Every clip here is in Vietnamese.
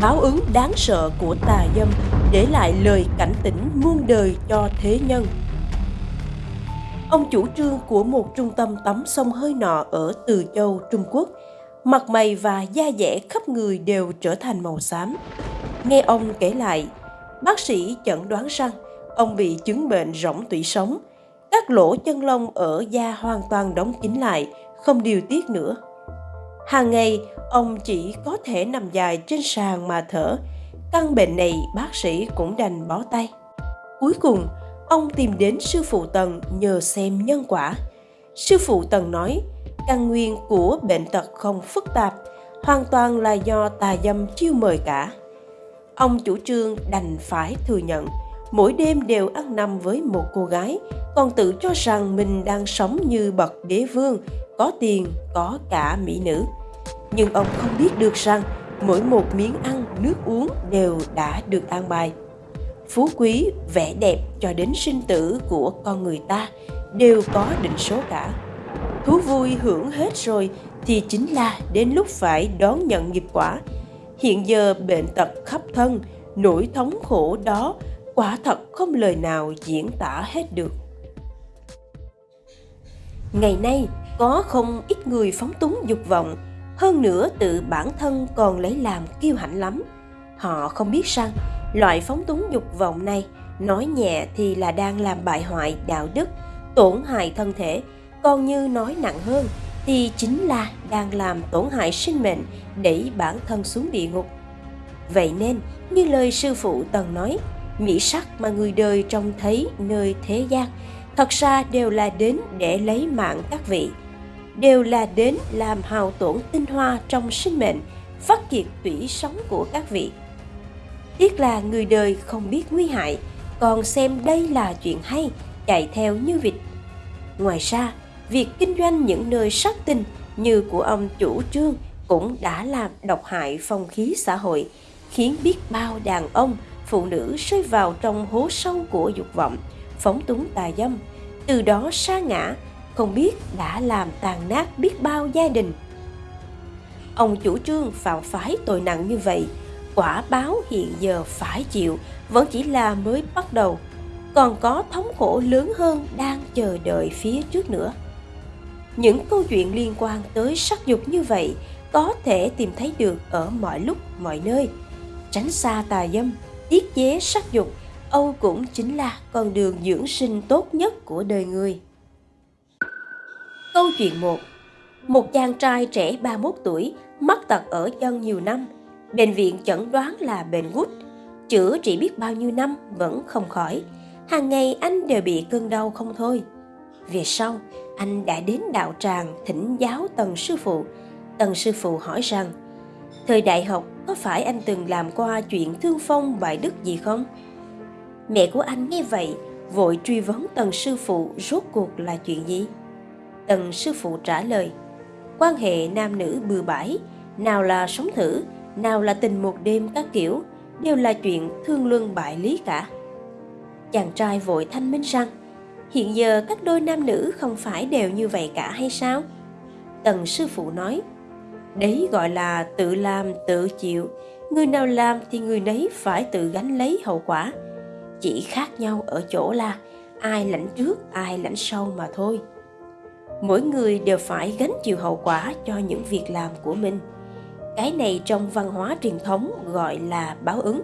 báo ứng đáng sợ của tà dâm để lại lời cảnh tỉnh muôn đời cho thế nhân. Ông chủ trương của một trung tâm tắm sông hơi nọ ở Từ Châu, Trung Quốc, mặt mày và da dẻ khắp người đều trở thành màu xám. Nghe ông kể lại, bác sĩ chẩn đoán rằng ông bị chứng bệnh rỗng tủy sống, các lỗ chân lông ở da hoàn toàn đóng kín lại, không điều tiết nữa. Hàng ngày, ông chỉ có thể nằm dài trên sàn mà thở. Căn bệnh này bác sĩ cũng đành bó tay. Cuối cùng, ông tìm đến sư phụ Tần nhờ xem nhân quả. Sư phụ Tần nói, căn nguyên của bệnh tật không phức tạp, hoàn toàn là do tà dâm chiêu mời cả. Ông chủ trương đành phải thừa nhận, mỗi đêm đều ăn nằm với một cô gái, còn tự cho rằng mình đang sống như bậc đế vương, có tiền, có cả mỹ nữ. Nhưng ông không biết được rằng mỗi một miếng ăn, nước uống đều đã được an bài. Phú quý, vẻ đẹp cho đến sinh tử của con người ta đều có định số cả. Thú vui hưởng hết rồi thì chính là đến lúc phải đón nhận nghiệp quả. Hiện giờ bệnh tật khắp thân, nỗi thống khổ đó quả thật không lời nào diễn tả hết được. Ngày nay, có không ít người phóng túng dục vọng, hơn nữa tự bản thân còn lấy làm kiêu hãnh lắm. Họ không biết rằng loại phóng túng dục vọng này nói nhẹ thì là đang làm bại hoại đạo đức, tổn hại thân thể, còn như nói nặng hơn thì chính là đang làm tổn hại sinh mệnh đẩy bản thân xuống địa ngục. Vậy nên, như lời sư phụ từng nói, mỹ sắc mà người đời trông thấy nơi thế gian thật ra đều là đến để lấy mạng các vị đều là đến làm hào tổn tinh hoa trong sinh mệnh, phát kiệt tủy sống của các vị. Tiếc là người đời không biết nguy hại, còn xem đây là chuyện hay, chạy theo như vịt. Ngoài ra, việc kinh doanh những nơi sắc tinh như của ông chủ trương cũng đã làm độc hại phong khí xã hội, khiến biết bao đàn ông, phụ nữ rơi vào trong hố sâu của dục vọng, phóng túng tà dâm, từ đó sa ngã không biết đã làm tàn nát biết bao gia đình. Ông chủ trương phạm phái tội nặng như vậy, quả báo hiện giờ phải chịu, vẫn chỉ là mới bắt đầu, còn có thống khổ lớn hơn đang chờ đợi phía trước nữa. Những câu chuyện liên quan tới sắc dục như vậy có thể tìm thấy được ở mọi lúc, mọi nơi. Tránh xa tà dâm, tiết chế sắc dục, âu cũng chính là con đường dưỡng sinh tốt nhất của đời người. Câu chuyện 1 Một chàng trai trẻ 31 tuổi, mắc tật ở chân nhiều năm. Bệnh viện chẩn đoán là bệnh gút. Chữa trị biết bao nhiêu năm vẫn không khỏi. Hàng ngày anh đều bị cơn đau không thôi. Về sau, anh đã đến đạo tràng thỉnh giáo tần sư phụ. Tần sư phụ hỏi rằng, thời đại học có phải anh từng làm qua chuyện thương phong bại đức gì không? Mẹ của anh nghe vậy, vội truy vấn tần sư phụ rốt cuộc là chuyện gì? Tần sư phụ trả lời, quan hệ nam nữ bừa bãi, nào là sống thử, nào là tình một đêm các kiểu, đều là chuyện thương luân bại lý cả. Chàng trai vội thanh minh rằng, hiện giờ các đôi nam nữ không phải đều như vậy cả hay sao? Tần sư phụ nói, đấy gọi là tự làm tự chịu, người nào làm thì người nấy phải tự gánh lấy hậu quả. Chỉ khác nhau ở chỗ là ai lãnh trước, ai lãnh sau mà thôi mỗi người đều phải gánh chịu hậu quả cho những việc làm của mình. Cái này trong văn hóa truyền thống gọi là báo ứng.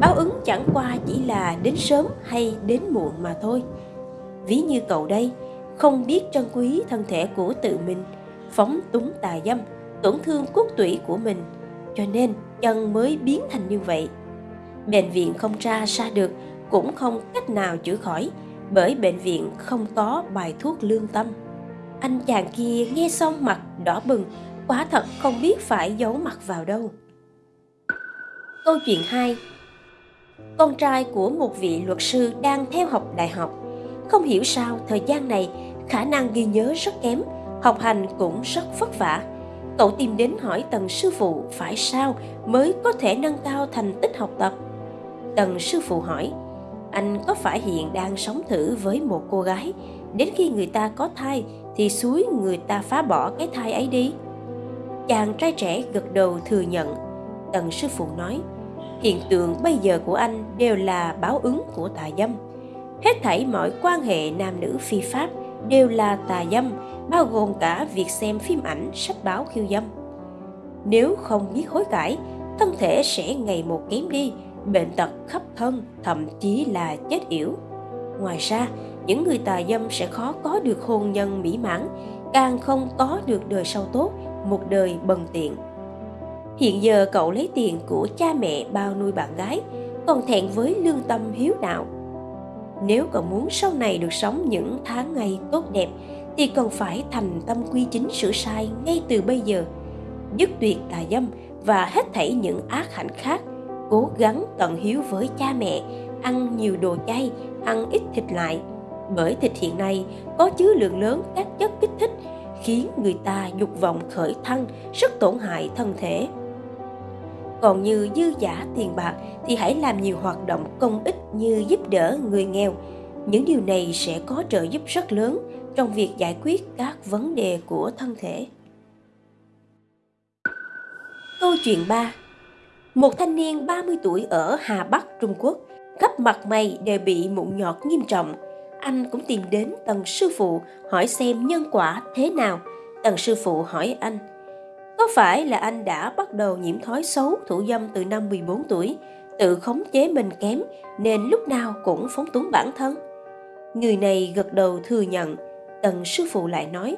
Báo ứng chẳng qua chỉ là đến sớm hay đến muộn mà thôi. Ví như cậu đây, không biết trân quý thân thể của tự mình, phóng túng tà dâm, tổn thương cốt tủy của mình, cho nên chân mới biến thành như vậy. Bệnh viện không tra ra được cũng không cách nào chữa khỏi bởi bệnh viện không có bài thuốc lương tâm anh chàng kia nghe xong mặt đỏ bừng, quá thật không biết phải giấu mặt vào đâu. Câu chuyện 2 Con trai của một vị luật sư đang theo học đại học. Không hiểu sao thời gian này khả năng ghi nhớ rất kém, học hành cũng rất vất vả. Cậu tìm đến hỏi tần sư phụ phải sao mới có thể nâng cao thành tích học tập. Tần sư phụ hỏi, anh có phải hiện đang sống thử với một cô gái, đến khi người ta có thai thì suối người ta phá bỏ cái thai ấy đi chàng trai trẻ gật đầu thừa nhận Tần sư phụ nói, hiện tượng bây giờ của anh đều là báo ứng của tà dâm. Hết thảy mọi quan hệ nam nữ phi pháp đều là tà dâm, bao gồm cả việc xem phim ảnh, sách báo khiêu dâm. Nếu không biết hối cải, thân thể sẽ ngày một kém đi, bệnh tật khắp thân, thậm chí là chết yểu. Ngoài ra, những người tà dâm sẽ khó có được hôn nhân mỹ mãn, càng không có được đời sau tốt, một đời bần tiện. Hiện giờ cậu lấy tiền của cha mẹ bao nuôi bạn gái, còn thẹn với lương tâm hiếu đạo. Nếu cậu muốn sau này được sống những tháng ngày tốt đẹp, thì cần phải thành tâm quy chính sửa sai ngay từ bây giờ. Dứt tuyệt tà dâm và hết thảy những ác hạnh khác, cố gắng tận hiếu với cha mẹ, ăn nhiều đồ chay, ăn ít thịt lại, bởi thịt hiện nay có chứa lượng lớn các chất kích thích khiến người ta dục vọng khởi thăng rất tổn hại thân thể. Còn như dư giả tiền bạc thì hãy làm nhiều hoạt động công ích như giúp đỡ người nghèo. Những điều này sẽ có trợ giúp rất lớn trong việc giải quyết các vấn đề của thân thể. Câu chuyện 3 Một thanh niên 30 tuổi ở Hà Bắc, Trung Quốc, khắp mặt mày đều bị mụn nhọt nghiêm trọng – anh cũng tìm đến tần sư phụ hỏi xem nhân quả thế nào. Tần sư phụ hỏi anh, có phải là anh đã bắt đầu nhiễm thói xấu thủ dâm từ năm 14 tuổi, tự khống chế mình kém nên lúc nào cũng phóng túng bản thân? Người này gật đầu thừa nhận, tần sư phụ lại nói,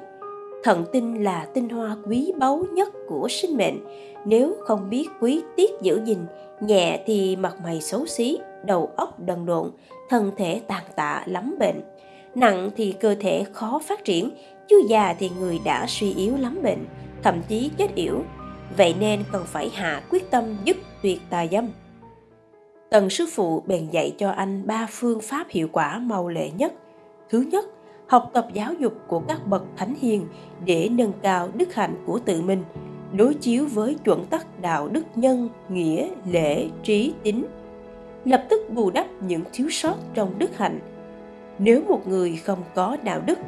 thận tinh là tinh hoa quý báu nhất của sinh mệnh, nếu không biết quý tiết giữ gìn, nhẹ thì mặt mày xấu xí, đầu óc đần độn, thân thể tàn tạ lắm bệnh. Nặng thì cơ thể khó phát triển, chứ già thì người đã suy yếu lắm bệnh, thậm chí chết yểu. Vậy nên cần phải hạ quyết tâm dứt tuyệt tà dâm. Tần sư phụ bèn dạy cho anh ba phương pháp hiệu quả mau lệ nhất. Thứ nhất, học tập giáo dục của các bậc thánh hiền để nâng cao đức hạnh của tự mình, đối chiếu với chuẩn tắc đạo đức nhân, nghĩa, lễ, trí, tính, lập tức bù đắp những thiếu sót trong đức hạnh. Nếu một người không có đạo đức,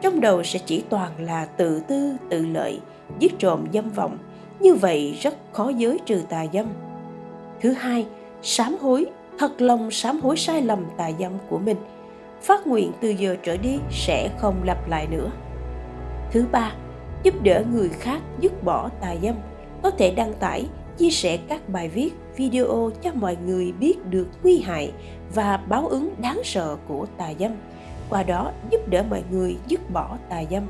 trong đầu sẽ chỉ toàn là tự tư, tự lợi, giết trộm dâm vọng, như vậy rất khó giới trừ tà dâm. Thứ hai, sám hối, thật lòng sám hối sai lầm tà dâm của mình, phát nguyện từ giờ trở đi sẽ không lặp lại nữa. Thứ ba, giúp đỡ người khác dứt bỏ tà dâm, có thể đăng tải chia sẻ các bài viết, video cho mọi người biết được nguy hại và báo ứng đáng sợ của tà dâm, qua đó giúp đỡ mọi người dứt bỏ tà dâm.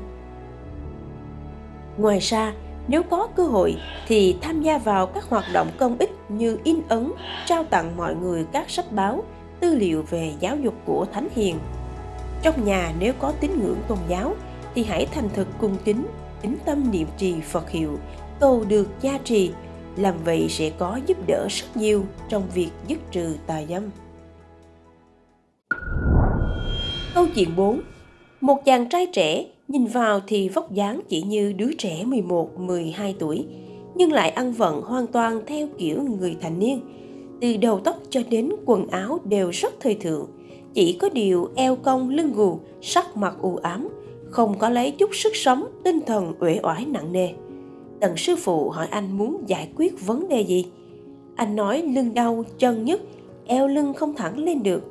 Ngoài ra, nếu có cơ hội thì tham gia vào các hoạt động công ích như in ấn, trao tặng mọi người các sách báo, tư liệu về giáo dục của Thánh Hiền. Trong nhà nếu có tín ngưỡng tôn giáo thì hãy thành thực cung kính, tính tâm niệm trì Phật hiệu, cầu được gia trì làm vậy sẽ có giúp đỡ rất nhiều trong việc dứt trừ tà dâm. Câu chuyện 4 Một chàng trai trẻ nhìn vào thì vóc dáng chỉ như đứa trẻ 11-12 tuổi, nhưng lại ăn vận hoàn toàn theo kiểu người thành niên. Từ đầu tóc cho đến quần áo đều rất thời thượng, chỉ có điều eo cong lưng gù, sắc mặt u ám, không có lấy chút sức sống, tinh thần uể oải nặng nề. Tần sư phụ hỏi anh muốn giải quyết vấn đề gì. Anh nói lưng đau, chân nhức, eo lưng không thẳng lên được.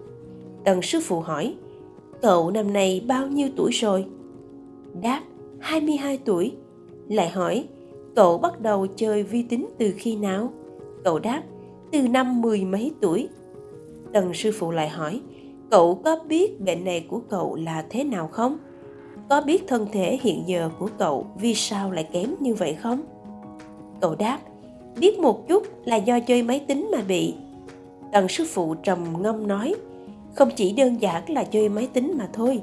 Tần sư phụ hỏi, cậu năm nay bao nhiêu tuổi rồi? Đáp, 22 tuổi. Lại hỏi, cậu bắt đầu chơi vi tính từ khi nào? Cậu đáp, từ năm mười mấy tuổi. Tần sư phụ lại hỏi, cậu có biết bệnh này của cậu là thế nào không? Có biết thân thể hiện giờ của cậu vì sao lại kém như vậy không? Cậu đáp, biết một chút là do chơi máy tính mà bị. Tần sư phụ trầm ngâm nói, không chỉ đơn giản là chơi máy tính mà thôi.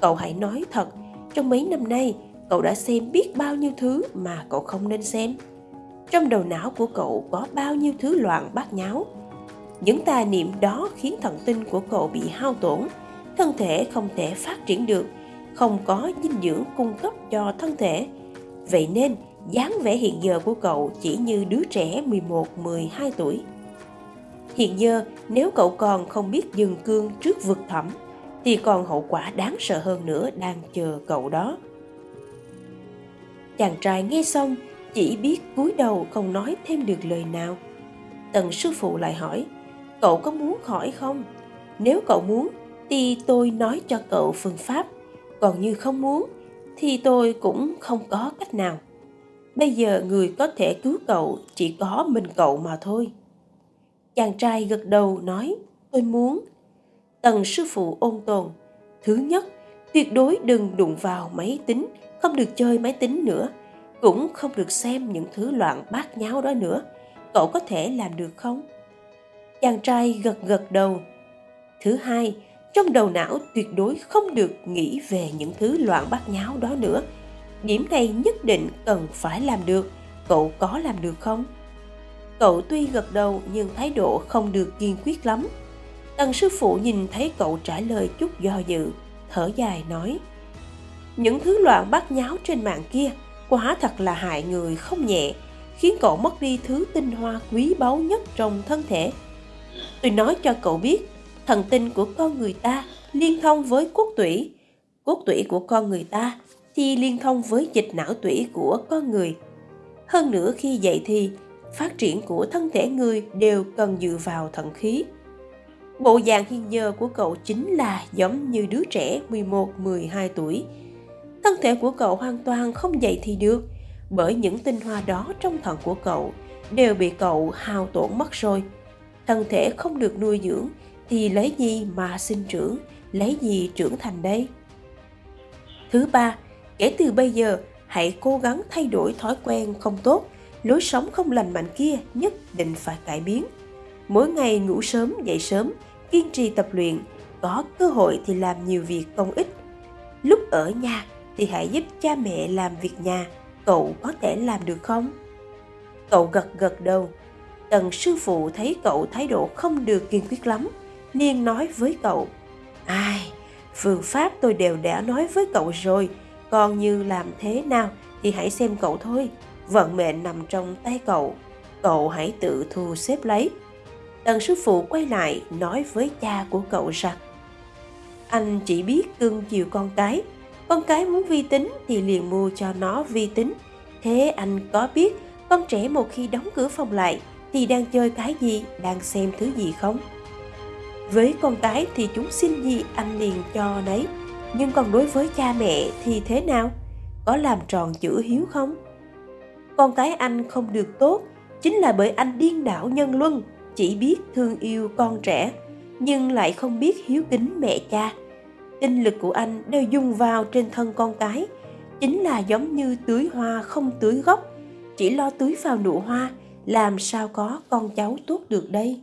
Cậu hãy nói thật, trong mấy năm nay, cậu đã xem biết bao nhiêu thứ mà cậu không nên xem. Trong đầu não của cậu có bao nhiêu thứ loạn bát nháo. Những tà niệm đó khiến thần tinh của cậu bị hao tổn, thân thể không thể phát triển được không có dinh dưỡng cung cấp cho thân thể. Vậy nên, dáng vẻ hiện giờ của cậu chỉ như đứa trẻ 11-12 tuổi. Hiện giờ, nếu cậu còn không biết dừng cương trước vực thẳm, thì còn hậu quả đáng sợ hơn nữa đang chờ cậu đó. Chàng trai nghe xong, chỉ biết cúi đầu không nói thêm được lời nào. tần sư phụ lại hỏi cậu có muốn khỏi không nếu cậu muốn thì tôi nói cho cậu phương pháp còn như không muốn, thì tôi cũng không có cách nào. Bây giờ người có thể cứu cậu chỉ có mình cậu mà thôi. Chàng trai gật đầu nói, tôi muốn. Tần sư phụ ôn tồn, thứ nhất, tuyệt đối đừng đụng vào máy tính, không được chơi máy tính nữa, cũng không được xem những thứ loạn bát nháo đó nữa. Cậu có thể làm được không? Chàng trai gật gật đầu, thứ hai trong đầu não tuyệt đối không được nghĩ về những thứ loạn bát nháo đó nữa. Điểm này nhất định cần phải làm được. Cậu có làm được không? Cậu tuy gật đầu nhưng thái độ không được kiên quyết lắm. Tần sư phụ nhìn thấy cậu trả lời chút do dự, thở dài nói, những thứ loạn bát nháo trên mạng kia quá thật là hại người không nhẹ, khiến cậu mất đi thứ tinh hoa quý báu nhất trong thân thể. Tôi nói cho cậu biết thần tinh của con người ta liên thông với cốt tủy. Cốt tủy của con người ta thì liên thông với dịch não tủy của con người. Hơn nữa khi dậy thì, phát triển của thân thể người đều cần dựa vào thận khí. Bộ dạng hiện giờ của cậu chính là giống như đứa trẻ 11-12 tuổi. Thân thể của cậu hoàn toàn không dậy thì được, bởi những tinh hoa đó trong thận của cậu đều bị cậu hao tổn mất rồi. Thân thể không được nuôi dưỡng thì lấy gì mà sinh trưởng, lấy gì trưởng thành đây? Thứ ba, kể từ bây giờ, hãy cố gắng thay đổi thói quen không tốt, lối sống không lành mạnh kia nhất định phải cải biến. Mỗi ngày ngủ sớm, dậy sớm, kiên trì tập luyện, có cơ hội thì làm nhiều việc công ích. Lúc ở nhà thì hãy giúp cha mẹ làm việc nhà, cậu có thể làm được không? Cậu gật gật đầu. Tần sư phụ thấy cậu thái độ không được kiên quyết lắm. Niên nói với cậu. Ai, phương pháp tôi đều đã nói với cậu rồi. Còn như làm thế nào thì hãy xem cậu thôi. Vận mệnh nằm trong tay cậu. Cậu hãy tự thu xếp lấy. Tần sư phụ quay lại nói với cha của cậu rằng, anh chỉ biết cưng chiều con cái. Con cái muốn vi tính thì liền mua cho nó vi tính. Thế anh có biết con trẻ một khi đóng cửa phòng lại thì đang chơi cái gì, đang xem thứ gì không? Với con cái thì chúng xin gì anh liền cho đấy. Nhưng còn đối với cha mẹ thì thế nào? Có làm tròn chữ hiếu không? Con cái anh không được tốt, chính là bởi anh điên đảo nhân luân, chỉ biết thương yêu con trẻ, nhưng lại không biết hiếu kính mẹ cha. Tinh lực của anh đều dùng vào trên thân con cái, chính là giống như tưới hoa không tưới gốc. Chỉ lo tưới vào nụ hoa, làm sao có con cháu tốt được đây?